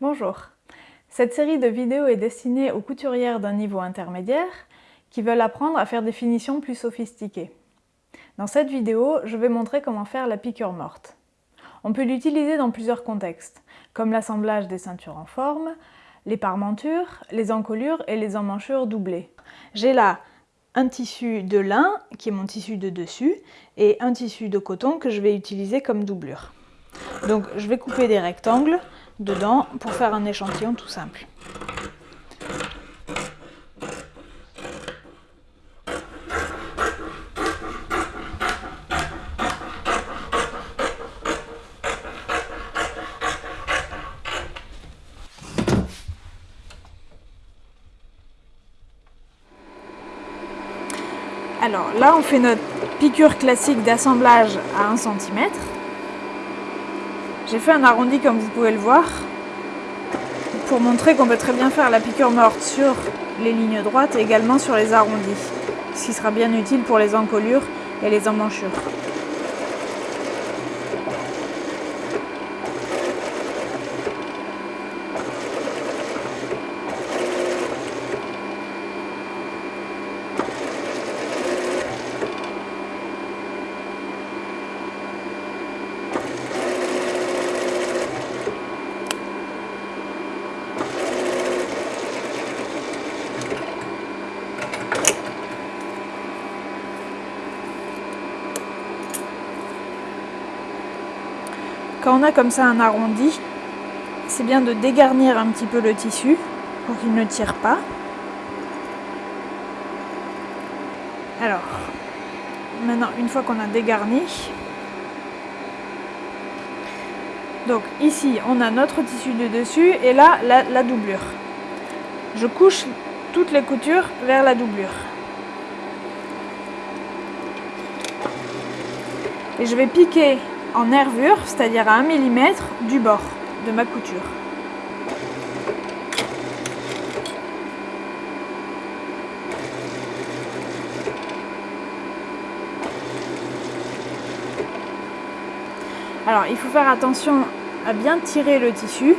Bonjour Cette série de vidéos est destinée aux couturières d'un niveau intermédiaire qui veulent apprendre à faire des finitions plus sophistiquées. Dans cette vidéo, je vais montrer comment faire la piqûre morte. On peut l'utiliser dans plusieurs contextes, comme l'assemblage des ceintures en forme, les parmentures, les encolures et les emmanchures doublées. J'ai là un tissu de lin, qui est mon tissu de dessus, et un tissu de coton que je vais utiliser comme doublure. Donc je vais couper des rectangles dedans pour faire un échantillon tout simple. Alors là, on fait notre piqûre classique d'assemblage à 1 cm. J'ai fait un arrondi comme vous pouvez le voir pour montrer qu'on peut très bien faire la piqûre morte sur les lignes droites et également sur les arrondis, ce qui sera bien utile pour les encolures et les emmanchures. On a comme ça un arrondi, c'est bien de dégarnir un petit peu le tissu pour qu'il ne tire pas. Alors, maintenant, une fois qu'on a dégarni, donc ici, on a notre tissu de dessus et là, la, la doublure. Je couche toutes les coutures vers la doublure. Et je vais piquer en nervure, c'est-à-dire à 1 mm du bord de ma couture. Alors il faut faire attention à bien tirer le tissu,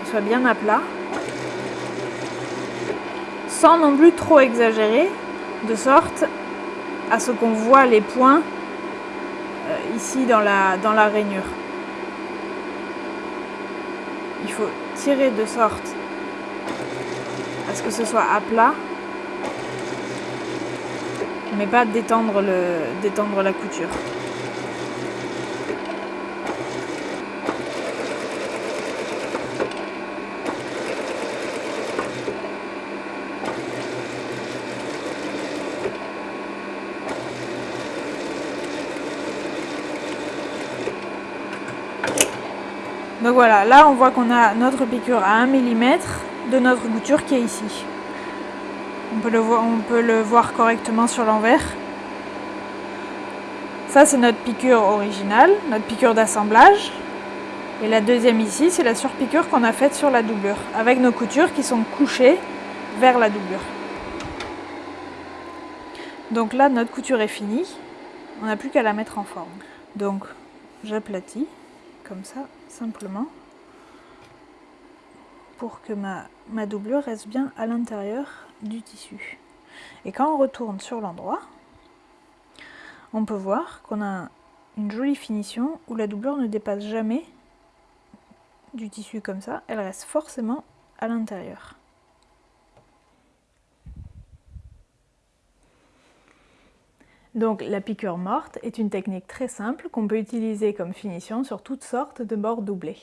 qu'il soit bien à plat, sans non plus trop exagérer, de sorte à ce qu'on voit les points ici dans la, dans la rainure. Il faut tirer de sorte à ce que ce soit à plat, mais pas détendre, détendre la couture. Donc voilà, là on voit qu'on a notre piqûre à 1 mm de notre couture qui est ici. On peut le voir, on peut le voir correctement sur l'envers. Ça c'est notre piqûre originale, notre piqûre d'assemblage. Et la deuxième ici, c'est la surpiqûre qu'on a faite sur la doublure, avec nos coutures qui sont couchées vers la doublure. Donc là, notre couture est finie. On n'a plus qu'à la mettre en forme. Donc, j'aplatis comme ça, simplement, pour que ma, ma doublure reste bien à l'intérieur du tissu. Et quand on retourne sur l'endroit, on peut voir qu'on a une jolie finition où la doublure ne dépasse jamais du tissu comme ça, elle reste forcément à l'intérieur. Donc la piqûre morte est une technique très simple qu'on peut utiliser comme finition sur toutes sortes de bords doublés.